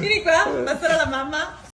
Vieni qua, passerà la mamma.